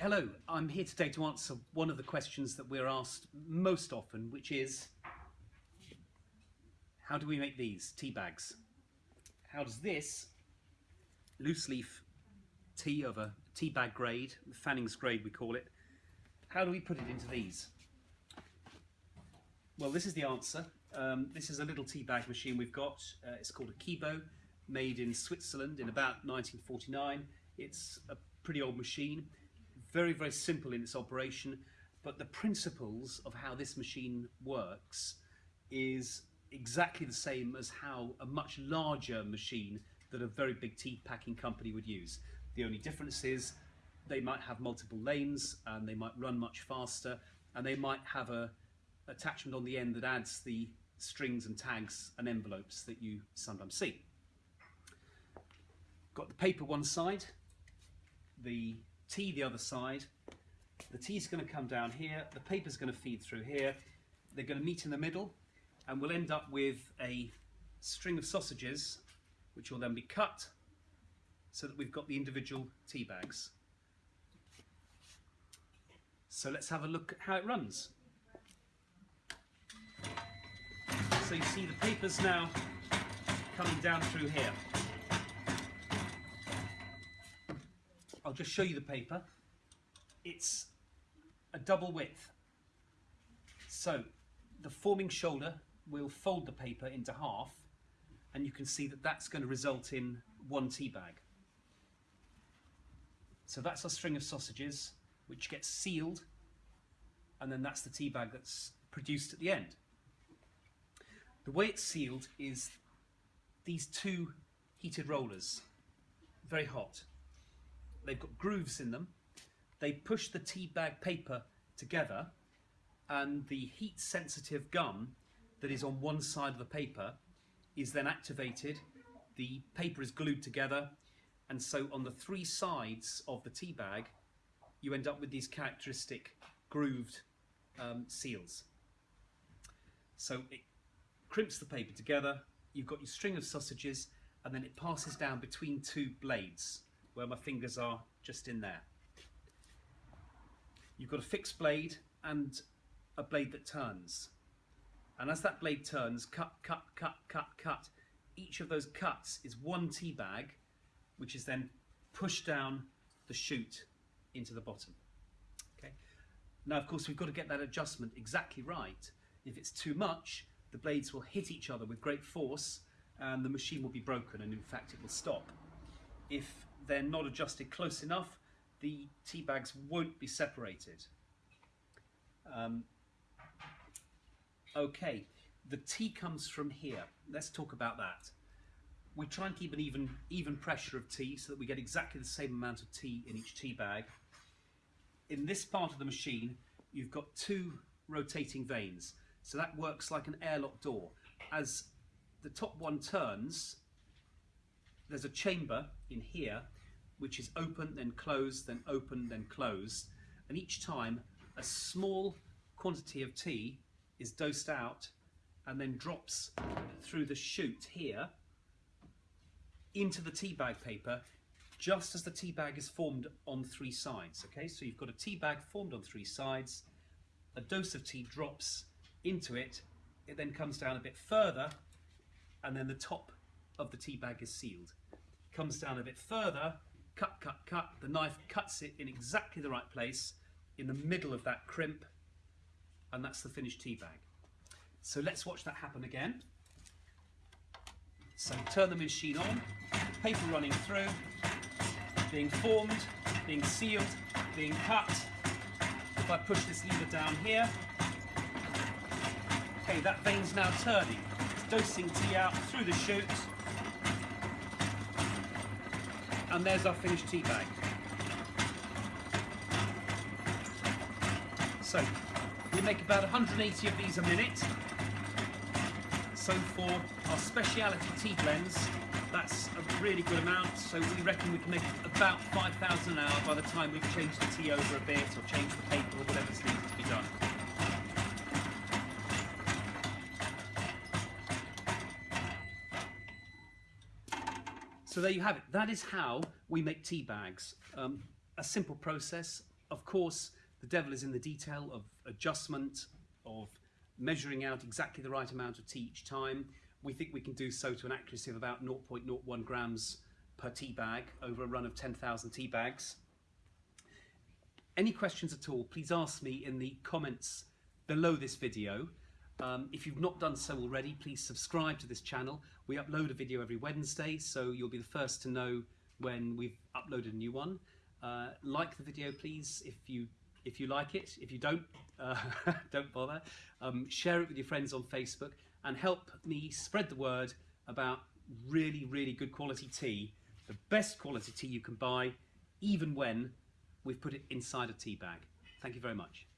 Hello, I'm here today to answer one of the questions that we're asked most often, which is how do we make these tea bags? How does this loose leaf tea of a tea bag grade, Fannings grade we call it, how do we put it into these? Well, this is the answer. Um, this is a little tea bag machine we've got. Uh, it's called a Kebo, made in Switzerland in about 1949. It's a pretty old machine very, very simple in its operation, but the principles of how this machine works is exactly the same as how a much larger machine that a very big tea packing company would use. The only difference is they might have multiple lanes and they might run much faster and they might have a attachment on the end that adds the strings and tags and envelopes that you sometimes see. Got the paper one side, the tea the other side. The tea is going to come down here, the paper is going to feed through here, they're going to meet in the middle and we'll end up with a string of sausages which will then be cut so that we've got the individual tea bags. So let's have a look at how it runs. So you see the papers now coming down through here. I'll just show you the paper. It's a double width. So the forming shoulder will fold the paper into half and you can see that that's going to result in one tea bag. So that's a string of sausages which gets sealed and then that's the tea bag that's produced at the end. The way it's sealed is these two heated rollers, very hot they've got grooves in them. They push the tea bag paper together and the heat sensitive gum that is on one side of the paper is then activated. The paper is glued together and so on the three sides of the tea bag you end up with these characteristic grooved um, seals. So it crimps the paper together, you've got your string of sausages and then it passes down between two blades where my fingers are just in there. You've got a fixed blade and a blade that turns. And as that blade turns, cut, cut, cut, cut, cut, each of those cuts is one tea bag, which is then pushed down the chute into the bottom. Okay. Now, of course, we've got to get that adjustment exactly right. If it's too much, the blades will hit each other with great force and the machine will be broken and in fact it will stop. If they're not adjusted close enough, the tea bags won't be separated. Um, okay, the tea comes from here. Let's talk about that. We try and keep an even, even pressure of tea so that we get exactly the same amount of tea in each tea bag. In this part of the machine, you've got two rotating vanes. So that works like an airlock door. As the top one turns, there's a chamber in here which is open, then closed, then open, then closed. And each time a small quantity of tea is dosed out and then drops through the chute here into the tea bag paper just as the tea bag is formed on three sides. Okay, so you've got a tea bag formed on three sides, a dose of tea drops into it, it then comes down a bit further and then the top of the tea bag is sealed. Comes down a bit further cut, cut, cut. The knife cuts it in exactly the right place in the middle of that crimp and that's the finished tea bag. So let's watch that happen again. So turn the machine on, paper running through, being formed, being sealed, being cut. If I push this lever down here, okay, that vane's now turning. It's dosing tea out through the chute, and there's our finished tea bag. So we make about 180 of these a minute. So for our speciality tea blends, that's a really good amount. So we reckon we can make about 5,000 an hour by the time we've changed the tea over a bit or changed the paper or whatever's needed to be done. So there you have it. That is how we make tea bags. Um, a simple process, of course, the devil is in the detail of adjustment, of measuring out exactly the right amount of tea each time. We think we can do so to an accuracy of about 0.01 grams per tea bag over a run of 10,000 tea bags. Any questions at all, please ask me in the comments below this video. Um, if you've not done so already, please subscribe to this channel. We upload a video every Wednesday, so you'll be the first to know when we've uploaded a new one. Uh, like the video, please, if you if you like it. If you don't, uh, don't bother. Um, share it with your friends on Facebook and help me spread the word about really, really good quality tea. The best quality tea you can buy, even when we've put it inside a tea bag. Thank you very much.